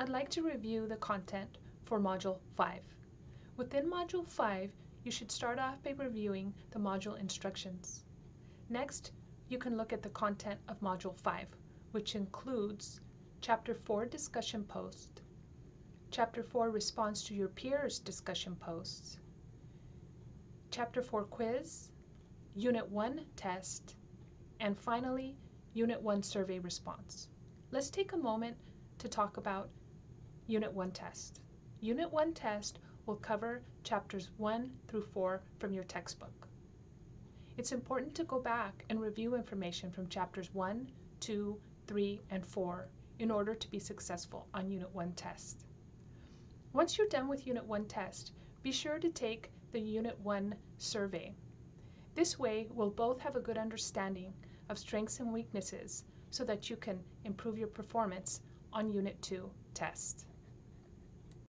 I'd like to review the content for Module 5. Within Module 5, you should start off by reviewing the module instructions. Next, you can look at the content of Module 5, which includes Chapter 4 Discussion Post, Chapter 4 Response to Your Peers Discussion Posts, Chapter 4 Quiz, Unit 1 Test, and finally, Unit 1 Survey Response. Let's take a moment to talk about Unit 1 Test. Unit 1 Test will cover chapters 1 through 4 from your textbook. It's important to go back and review information from chapters 1, 2, 3, and 4 in order to be successful on Unit 1 test. Once you're done with Unit 1 test, be sure to take the Unit 1 survey. This way, we'll both have a good understanding of strengths and weaknesses so that you can improve your performance on Unit 2 test.